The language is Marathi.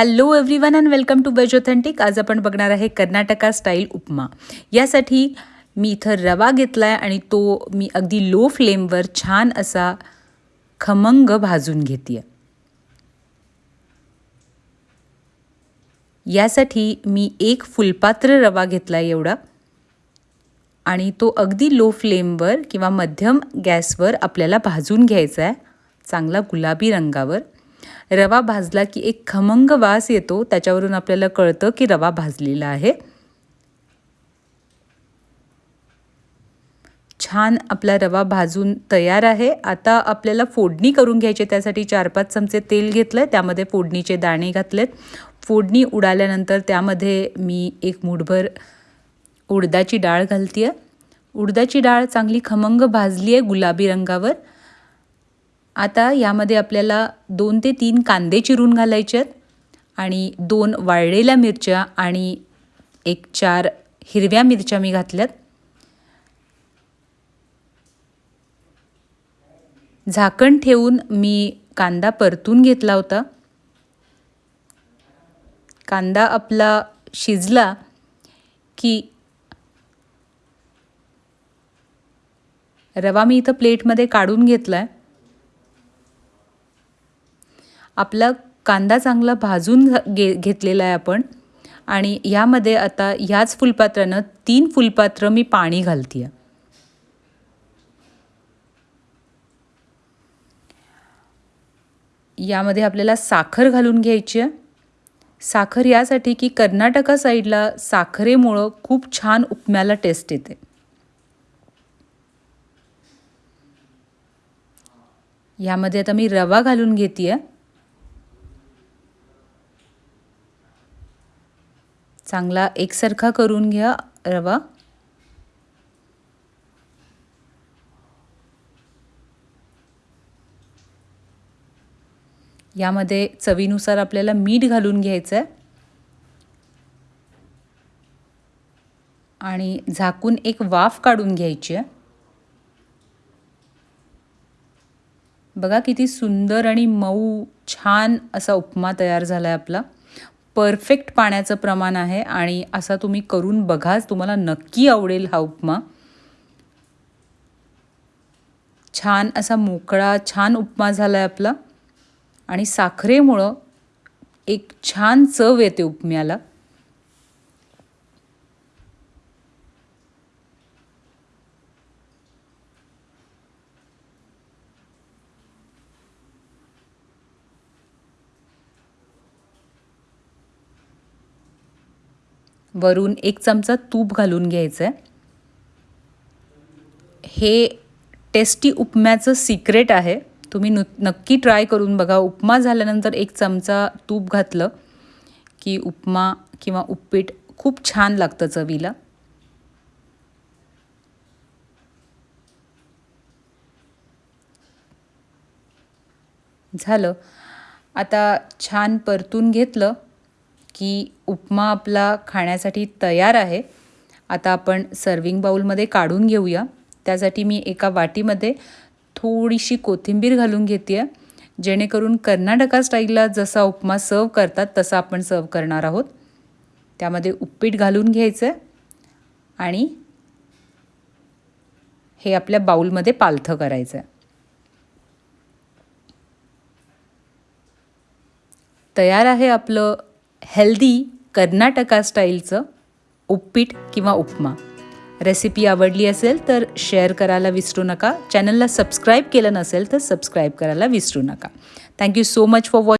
Hello everyone and welcome to veg authentic आज आपण बघणार आहे कर्नाटका स्टाईल उपमा. यासाठी मी इथं रवा घेतला आहे आणि तो मी अगदी लो फ्लेमवर छान असा खमंग भाजून घेते आहे यासाठी मी एक फुलपात्र रवा घेतला आहे एवढा. आणि तो अगदी लो फ्लेमवर किंवा मध्यम गॅसवर आपल्याला भाजून घ्यायचा आहे चांगला गुलाबी रंगावर. रवा भाजला की एक खमंग वास येतो त्याच्यावरून आपल्याला कळतं की रवा भाजलेला आहे. छान आपला रवा भाजून तयार आहे. आता आपल्याला फोडणी करून घ्यायची त्यासाठी चार पाच चमचे तेल घेतलं आहे त्यामध्ये फोडणीचे दाणे घातलेत. फोडणी उडाल्यानंतर त्यामध्ये मी एक मुठभर उडदाची डाळ घालते आहे उडदाची डाळ चांगली खमंग भाजली आहे गुलाबी रंगावर. आता यामध्ये आपल्याला दोन ते तीन कांदे चिरून घालायचे आहेत आणि दोन वाळलेल्या मिरच्या आणि एक चार हिरव्या मिरच्या मी घातल्यात. झाकण ठेवून मी कांदा परतून घेतला होता. कांदा आपला शिजला की रवा मी इथं प्लेटमध्ये काढून घेतला आहे आपला कांदा चांगला भाजून घे घेतलेला आहे आपण. आणि यामध्ये आता ह्याच फुलपात्रानं तीन फुलपात्र मी पाणी घालते आहे यामध्ये आपल्याला साखर घालून घ्यायची आहे साखर यासाठी की कर्नाटका साईडला साखरेमुळं खूप छान उपम्याला टेस्ट येते. यामध्ये आता मी रवा घालून घेते आहे चांगला एकसारखा करून घ्या रवा. यामध्ये चवीनुसार आपल्याला मीठ घालून घ्यायचं आहे आणि झाकून एक वाफ काढून घ्यायची आहे. बघा किती सुंदर आणि मऊ छान असा उपमा तयार झाला आहे आपला. परफेक्ट पाण्याचं प्रमाण आहे आणि असा तुम्ही करून बघाच तुम्हाला नक्की आवडेल हा उपमा. छान असा मोकळा छान उपमा झाला आहे आपला. आणि साखरेमुळं एक छान चव येते उपम्याला. वरून एक चमचा तूप घालून घ्यायचं आहे हे टेस्टी उपम्याचं सिक्रेट आहे. तुम्ही नु नक्की ट्राय करून बघा. उपमा झाल्यानंतर एक चमचा तूप घातलं की उपमा किंवा उपीट खूप छान लागतं चवीला. झालं. आता छान परतून घेतलं. की उपमा आपला खाण्यासाठी तयार आहे. आता आपण सर्विंग बाऊलमध्ये काढून घेऊया. त्यासाठी मी एका वाटीमध्ये थोडीशी कोथिंबीर घालून घेते आहे जेणेकरून कर्नाटका स्टाईलला जसा उपमा सर्व करतात तसा आपण सर्व करणार आहोत. त्यामध्ये उपीट घालून घ्यायचं आहे आणि हे आपल्या बाऊलमध्ये पालथं करायचं आहे तयार आहे आपलं हेल्दी कर्नाटका स्टाईलचं उपपीठ किंवा उपमा. रेसिपी आवडली असेल तर शेअर करायला विसरू नका. चॅनलला सबस्क्राईब केलं नसेल तर सबस्क्राईब करायला विसरू नका. Thank you so much for watch